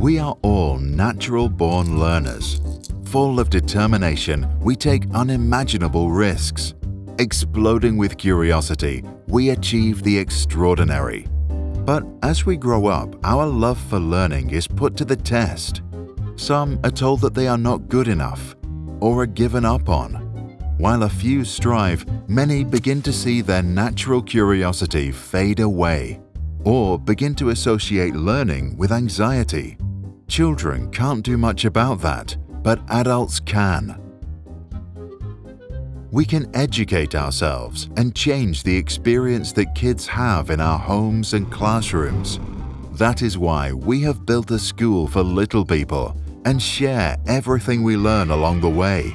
We are all natural-born learners. Full of determination, we take unimaginable risks. Exploding with curiosity, we achieve the extraordinary. But as we grow up, our love for learning is put to the test. Some are told that they are not good enough or are given up on. While a few strive, many begin to see their natural curiosity fade away or begin to associate learning with anxiety. Children can't do much about that, but adults can. We can educate ourselves and change the experience that kids have in our homes and classrooms. That is why we have built a school for little people and share everything we learn along the way.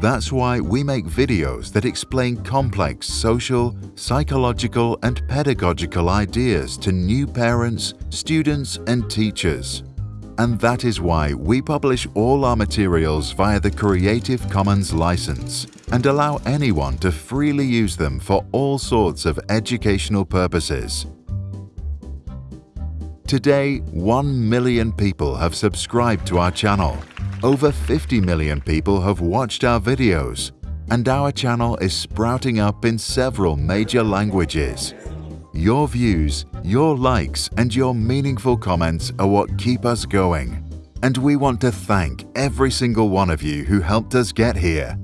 That's why we make videos that explain complex social, psychological and pedagogical ideas to new parents, students and teachers. And that is why we publish all our materials via the Creative Commons license and allow anyone to freely use them for all sorts of educational purposes. Today, 1 million people have subscribed to our channel, over 50 million people have watched our videos, and our channel is sprouting up in several major languages. Your views, your likes and your meaningful comments are what keep us going. And we want to thank every single one of you who helped us get here.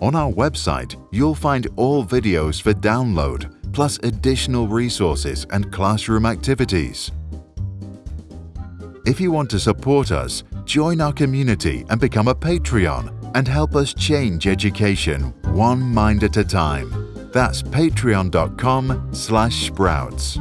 On our website, you'll find all videos for download, plus additional resources and classroom activities. If you want to support us, join our community and become a Patreon and help us change education one mind at a time. That's patreon.com slash sprouts.